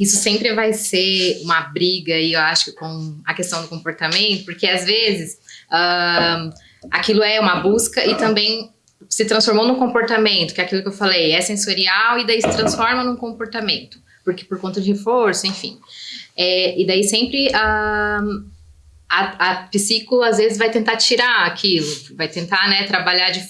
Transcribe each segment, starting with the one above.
isso sempre vai ser uma briga, e eu acho, com a questão do comportamento, porque às vezes uh, aquilo é uma busca e também se transformou num comportamento, que é aquilo que eu falei, é sensorial e daí se transforma num comportamento, porque por conta de reforço, enfim. É, e daí sempre uh, a, a psico às vezes vai tentar tirar aquilo, vai tentar né, trabalhar de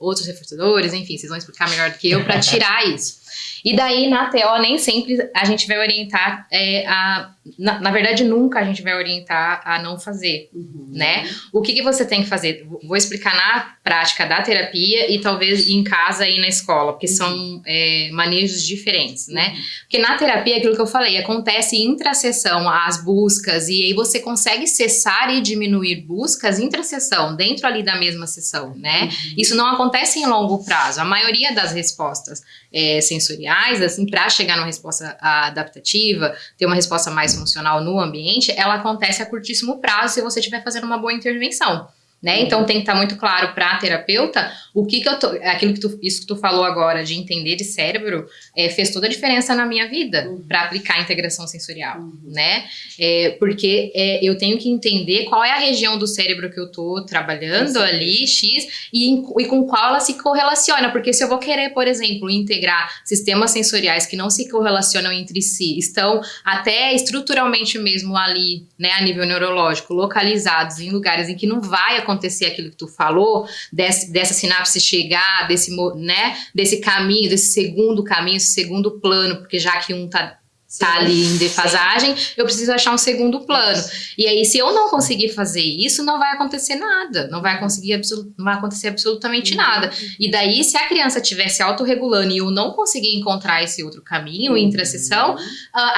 outros reforçadores, enfim, vocês vão explicar melhor do que eu, para tirar isso. E daí, na TO, nem sempre a gente vai orientar é, a... Na, na, verdade, nunca a gente vai orientar a não fazer, uhum. né? O que, que você tem que fazer? Vou explicar na prática da terapia e talvez em casa e na escola, porque uhum. são é, manejos diferentes, né? Uhum. Porque na terapia, aquilo que eu falei, acontece intra-sessão as buscas e aí você consegue cessar e diminuir buscas intra-sessão, dentro ali da mesma sessão, né? Uhum. Isso não acontece em longo prazo. A maioria das respostas é, sensoriais, assim, para chegar numa resposta adaptativa, ter uma resposta mais funcional no ambiente, ela acontece a curtíssimo prazo se você estiver fazendo uma boa intervenção. Né? Então tem que estar tá muito claro para a terapeuta o que, que eu tô, aquilo que tu, isso que tu falou agora de entender de cérebro é, fez toda a diferença na minha vida uhum. para aplicar a integração sensorial, uhum. né? É, porque é, eu tenho que entender qual é a região do cérebro que eu tô trabalhando Sim. ali, X, e, e com qual ela se correlaciona, porque se eu vou querer, por exemplo, integrar sistemas sensoriais que não se correlacionam entre si, estão até estruturalmente mesmo ali, né, a nível neurológico, localizados em lugares em que não vai acontecer acontecer aquilo que tu falou, desse, dessa sinapse chegar, desse, né, desse caminho, desse segundo caminho, esse segundo plano, porque já que um tá tá ali em defasagem, eu preciso achar um segundo plano. E aí, se eu não conseguir fazer isso, não vai acontecer nada, não vai conseguir não vai acontecer absolutamente uhum. nada. E daí, se a criança estivesse autorregulando e eu não conseguir encontrar esse outro caminho, intra-sessão, uh,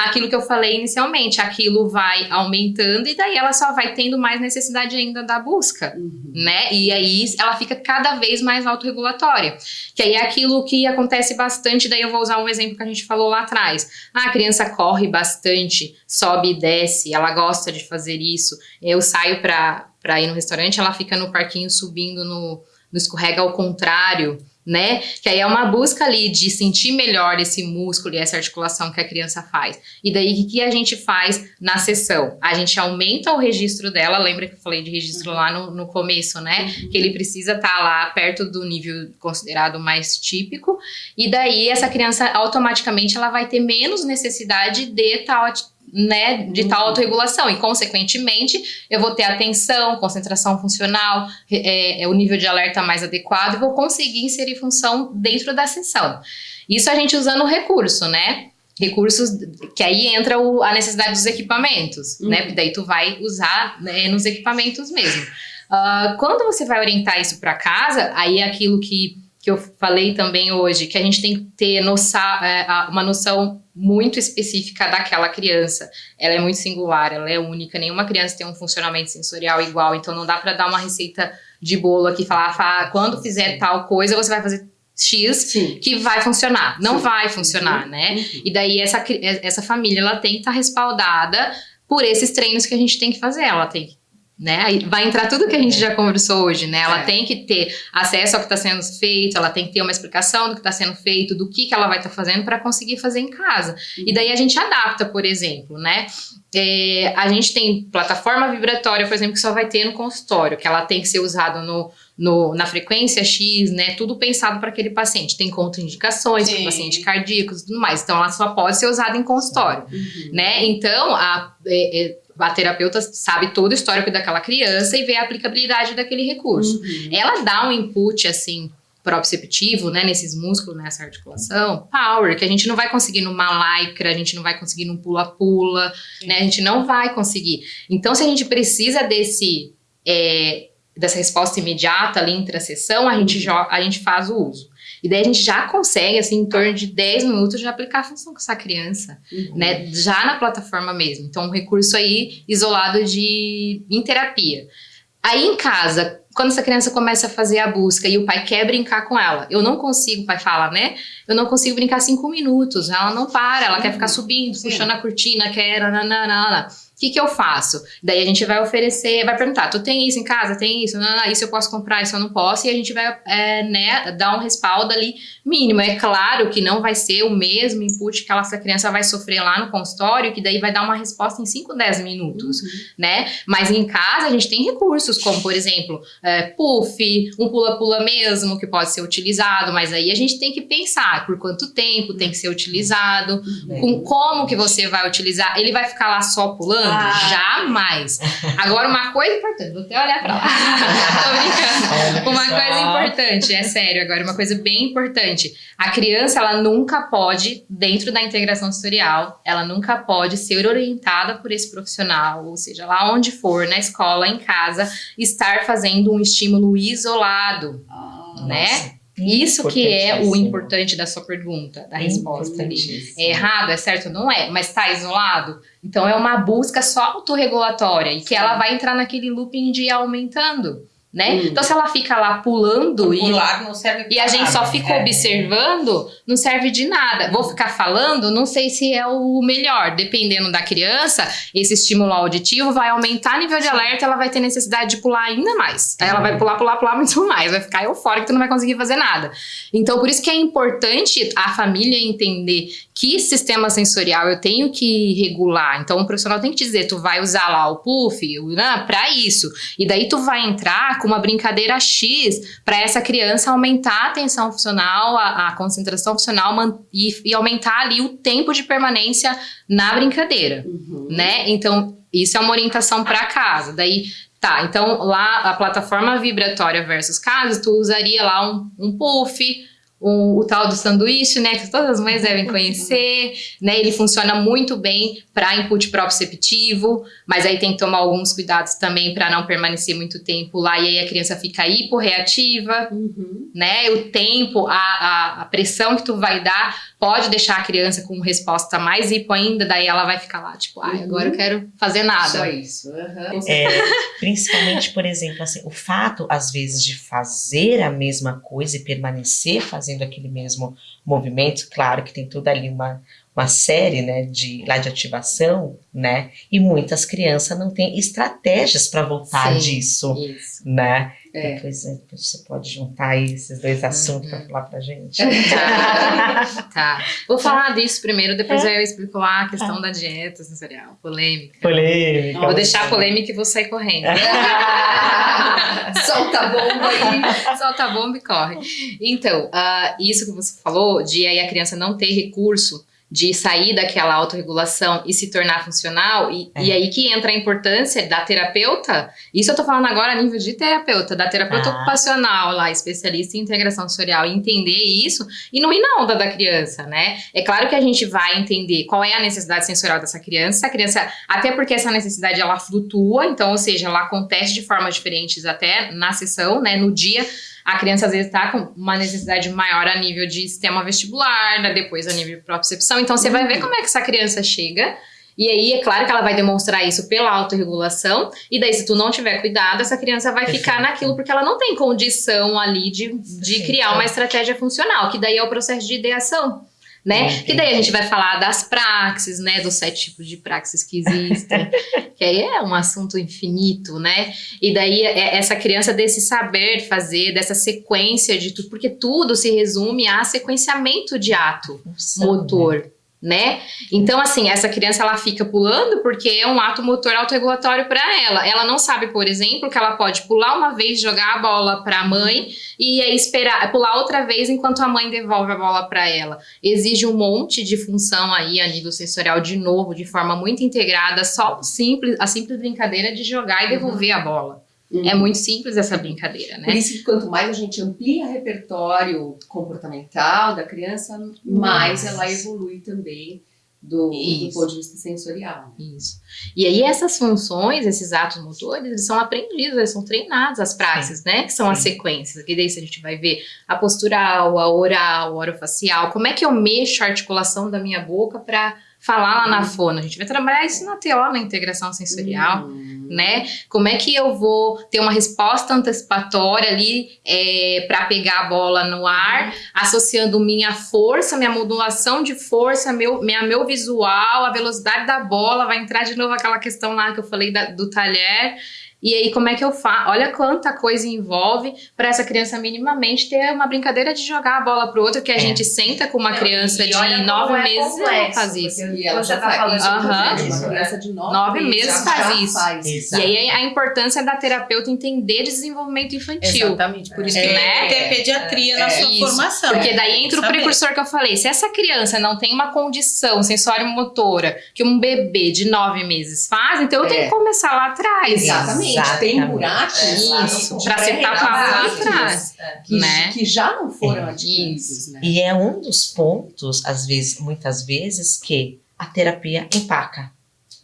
aquilo que eu falei inicialmente, aquilo vai aumentando e daí ela só vai tendo mais necessidade ainda da busca, uhum. né? E aí ela fica cada vez mais autorregulatória. Que aí é aquilo que acontece bastante, daí eu vou usar um exemplo que a gente falou lá atrás. Ah, a criança criança corre bastante, sobe e desce, ela gosta de fazer isso. Eu saio para ir no restaurante, ela fica no parquinho subindo no, no escorrega ao contrário, né? Que aí é uma busca ali de sentir melhor esse músculo e essa articulação que a criança faz. E daí, o que a gente faz na sessão? A gente aumenta o registro dela, lembra que eu falei de registro uhum. lá no, no começo, né? Uhum. Que ele precisa estar tá lá perto do nível considerado mais típico, e daí essa criança automaticamente ela vai ter menos necessidade de tal né, de tal uhum. autorregulação e, consequentemente, eu vou ter atenção, concentração funcional, é, é, o nível de alerta mais adequado e vou conseguir inserir função dentro da sessão. Isso a gente usando o recurso, né? Recursos que aí entra o, a necessidade dos equipamentos, né? uhum. né? Porque daí tu vai usar né, nos equipamentos mesmo. Uh, quando você vai orientar isso para casa, aí é aquilo que que eu falei também hoje, que a gente tem que ter noção, é, uma noção muito específica daquela criança. Ela é muito singular, ela é única, nenhuma criança tem um funcionamento sensorial igual, então não dá para dar uma receita de bolo aqui, falar, falar quando fizer tal coisa, você vai fazer X Sim. que vai funcionar. Não Sim. vai funcionar, uhum. né? Uhum. E daí essa, essa família, ela tem que estar tá respaldada por esses treinos que a gente tem que fazer. Ela tem que né? Vai entrar tudo que a gente já conversou hoje, né? Ela é. tem que ter acesso ao que está sendo feito, ela tem que ter uma explicação do que está sendo feito, do que, que ela vai estar tá fazendo para conseguir fazer em casa. Uhum. E daí a gente adapta, por exemplo, né? É, a gente tem plataforma vibratória, por exemplo, que só vai ter no consultório, que ela tem que ser usada no, no, na frequência X, né? Tudo pensado para aquele paciente. Tem contraindicações para paciente cardíaco e tudo mais. Então, ela só pode ser usada em consultório, uhum. né? Então, a, é, é, a terapeuta sabe todo o histórico daquela criança e vê a aplicabilidade daquele recurso. Uhum. Ela dá um input, assim, proprioceptivo, né, nesses músculos, nessa articulação, power, que a gente não vai conseguir numa lycra, a gente não vai conseguir num pula-pula, né, a gente não vai conseguir. Então, se a gente precisa desse, é, dessa resposta imediata ali, intra-sessão, a, gente uhum. a gente faz o uso. E daí a gente já consegue, assim, em torno de 10 minutos, já aplicar a função com essa criança, uhum. né? Já na plataforma mesmo. Então, um recurso aí isolado de em terapia. Aí em casa, quando essa criança começa a fazer a busca e o pai quer brincar com ela, eu não consigo, o pai fala, né? Eu não consigo brincar cinco minutos, ela não para, ela uhum. quer ficar subindo, Sim. puxando a cortina, quer nananana. O que que eu faço? Daí a gente vai oferecer, vai perguntar, tu tem isso em casa? Tem isso? Não, não, isso eu posso comprar, isso eu não posso. E a gente vai, é, né, dar um respaldo ali mínimo. É claro que não vai ser o mesmo input que essa criança vai sofrer lá no consultório, que daí vai dar uma resposta em 5, 10 minutos, uhum. né? Mas em casa a gente tem recursos, como por exemplo, é, puff, um pula-pula mesmo, que pode ser utilizado, mas aí a gente tem que pensar por quanto tempo tem que ser utilizado, uhum. com como que você vai utilizar. Ele vai ficar lá só pulando? Ah. Jamais. Agora, uma coisa importante, vou até olhar pra lá. Tô brincando. Uma coisa importante, é sério, agora, uma coisa bem importante. A criança, ela nunca pode, dentro da integração sensorial, ela nunca pode ser orientada por esse profissional, ou seja, lá onde for, na escola, em casa, estar fazendo um estímulo isolado, ah, né? Nossa. Isso que é o importante da sua pergunta, da resposta ali. É errado, é certo? Não é, mas está isolado? Então é uma busca só autorregulatória e que Sim. ela vai entrar naquele looping de ir aumentando né? Hum. Então, se ela fica lá pulando e, não serve e a gente só fica é. observando, não serve de nada. Vou ficar falando, não sei se é o melhor. Dependendo da criança, esse estímulo auditivo vai aumentar o nível de alerta, ela vai ter necessidade de pular ainda mais. Aí ela vai pular, pular, pular muito mais, vai ficar eufórica, tu não vai conseguir fazer nada. Então, por isso que é importante a família entender que sistema sensorial eu tenho que regular. Então, o profissional tem que te dizer, tu vai usar lá o puff, né, para isso. E daí tu vai entrar com uma brincadeira X para essa criança aumentar a atenção funcional, a, a concentração funcional e, e, aumentar ali o tempo de permanência na brincadeira, uhum. né? Então, isso é uma orientação para casa. Daí, tá, então lá a plataforma vibratória versus casa, tu usaria lá um, um puff, o, o, tal do sanduíche, né, que todas as mães devem conhecer, né, ele funciona muito bem para input proprioceptivo, mas aí tem que tomar alguns cuidados também para não permanecer muito tempo lá e aí a criança fica hiporreativa, uhum. né, o tempo, a, a, a, pressão que tu vai dar pode deixar a criança com resposta mais hipo ainda, daí ela vai ficar lá, tipo, ai, agora eu uhum. quero fazer nada. Só isso. Uhum. É, principalmente, por exemplo, assim, o fato, às vezes, de fazer a mesma coisa e permanecer fazendo fazendo aquele mesmo movimento, claro que tem toda ali uma, uma série né, de, lá de ativação, né? E muitas crianças não têm estratégias para voltar Sim, disso, isso. né? É. Depois, é, você pode juntar aí esses dois uhum. assuntos uhum. para falar para gente. Tá. tá. Vou falar disso primeiro, depois é. eu explico lá a questão tá. da dieta sensorial. Polêmica. Polêmica. Vou deixar a polêmica e vou sair correndo. Solta a bomba aí. Solta a bomba e corre. Então, uh, isso que você falou, de aí a criança não ter recurso de sair daquela autorregulação e se tornar funcional, e, é. e, aí que entra a importância da terapeuta, isso eu tô falando agora a nível de terapeuta, da terapeuta ah. ocupacional lá, especialista em integração sensorial, entender isso e não ir na onda da criança, né? É claro que a gente vai entender qual é a necessidade sensorial dessa criança, a criança, até porque essa necessidade ela flutua, então, ou seja, ela acontece de formas diferentes até na sessão, né, no dia, a criança às vezes está com uma necessidade maior a nível de sistema vestibular, né, depois a nível de propriocepção. Então você uhum. vai ver como é que essa criança chega. E aí, é claro que ela vai demonstrar isso pela autorregulação, e daí, se tu não tiver cuidado, essa criança vai ficar naquilo, porque ela não tem condição ali de, de criar uma estratégia funcional, que daí é o processo de ideação né? Que daí a gente vai falar das praxes, né? Dos sete tipos de praxis que existem, que aí é um assunto infinito, né? E daí é essa criança desse saber fazer, dessa sequência de tudo, porque tudo se resume a sequenciamento de ato Nossa, motor. Né? Né? Então, assim, essa criança ela fica pulando porque é um ato motor autorregulatório para ela. Ela não sabe, por exemplo, que ela pode pular uma vez, jogar a bola para a mãe e aí esperar pular outra vez enquanto a mãe devolve a bola para ela. Exige um monte de função aí a nível sensorial de novo, de forma muito integrada, só simples, a simples brincadeira de jogar e devolver uhum. a bola. Uhum. É muito simples essa brincadeira, né? Por isso que quanto mais a gente amplia o repertório comportamental da criança, mais ela evolui também do, do, ponto de vista sensorial. Isso. E aí essas funções, esses atos motores, eles são aprendidos, eles são treinados, as praxes, Sim. né? Que são Sim. as sequências. Que daí a gente vai ver a postural, a oral, a orofacial, como é que eu mexo a articulação da minha boca para falar lá na fono, a gente vai trabalhar isso na TO, na integração sensorial, uhum. né? Como é que eu vou ter uma resposta antecipatória ali é, para pegar a bola no ar, uhum. associando minha força, minha modulação de força, meu, minha, meu visual, a velocidade da bola, vai entrar de novo aquela questão lá que eu falei da, do talher, e aí, como é que eu faço? Olha quanta coisa envolve para essa criança minimamente ter uma brincadeira de jogar a bola pro outro, que a é. gente senta com uma Não, criança de nove é meses e ela faz isso. E ela já tá falando uhum. uma criança de nove, nove meses faz isso. Faz. E aí a importância da terapeuta entender desenvolvimento infantil. Exatamente, por isso que né? ter pediatria na sua isso. formação. Porque daí entra o precursor que eu falei. Se essa criança não tem uma condição sensório-motora que um bebê de nove meses faz, então eu tenho que começar lá atrás. Exatamente. Exatamente. Tem buracos para se tapar. Que, né? que já não foram é, adquiridos. Né? E é um dos pontos, às vezes, muitas vezes, que a terapia empaca.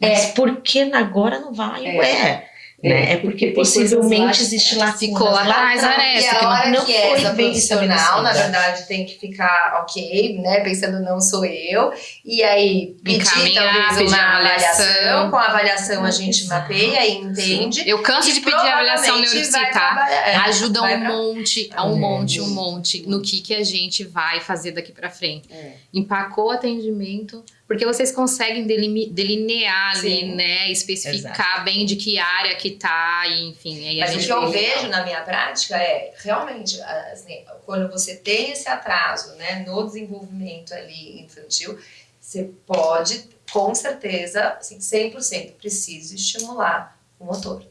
Mas é. por que agora não vai? É. Ué, né? É porque possivelmente existe lá ficou lá atrás, né? E a hora não que é essa profissional, na verdade, tem que ficar ok, né? Pensando não sou eu. E aí pedir talvez uma avaliação. Com a avaliação a gente mapeia e entende. Eu canso de pedir avaliação neuropsi, tá? É, Ajuda um monte, um monte, um monte no que, que a gente vai fazer daqui pra frente. É. Empacou o atendimento porque vocês conseguem delinear ali, né, especificar Exato. bem de que área que tá, e, enfim. Mas o que eu vejo na minha prática é, realmente, assim, quando você tem esse atraso, né, no desenvolvimento ali infantil, você pode, com certeza, assim, 100%, preciso estimular o motor.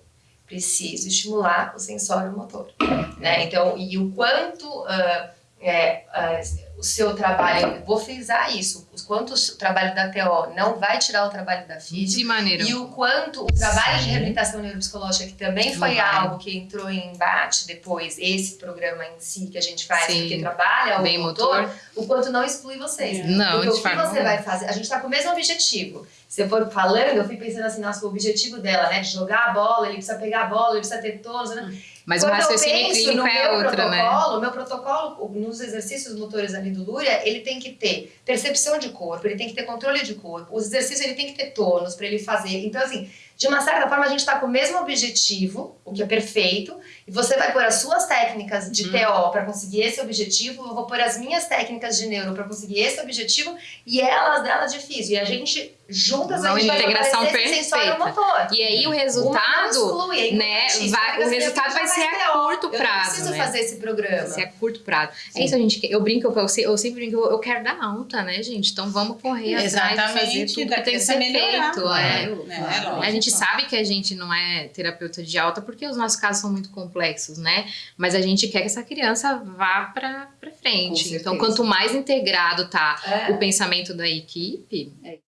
Preciso estimular o sensório motor, né? Então, e o quanto... Uh, é, uh, o seu trabalho, eu vou frisar isso, o quanto o trabalho da TO não vai tirar o trabalho da FID. De maneira. E o quanto o trabalho Sim. de reabilitação neuropsicológica, que também foi algo que entrou em embate depois, esse programa em si que a gente faz, Sim. porque trabalha o Bem motor, motor, o quanto não exclui vocês. Não, porque o que você vai fazer, a gente está com o mesmo objetivo. Se eu for falando, eu fui pensando assim, nossa, o objetivo dela, né, de jogar a bola, ele precisa pegar a bola, ele precisa ter todos, né? Hum. Mas Quando o raciocínio clínico é outra, né? O meu protocolo, nos exercícios motores ali do Lúria, ele tem que ter percepção de corpo, ele tem que ter controle de corpo, os exercícios ele tem que ter tônus para ele fazer. Então, assim, de uma certa forma, a gente está com o mesmo objetivo, o que é perfeito, e você vai pôr as suas técnicas de uhum. TO para conseguir esse objetivo, eu vou pôr as minhas técnicas de neuro para conseguir esse objetivo, e elas delas de físio. E a gente, juntas, Uma a gente integração vai perfeita. motor. E aí o resultado, exclui, né, vai, o resultado vai ser a curto prazo. Eu preciso né? fazer esse programa. Vai ser a curto prazo. Sim. É isso, a gente, eu brinco, eu, eu sempre brinco, eu quero dar alta, né, gente? Então vamos correr Exatamente, atrás de fazer tudo que tem que ser melhorar. feito. É. É, é, a gente sabe que a gente gente não é terapeuta de alta porque os nossos casos são muito complexos, né? Mas a gente quer que essa criança vá para frente. Então, quanto mais integrado tá é. o pensamento da equipe, é.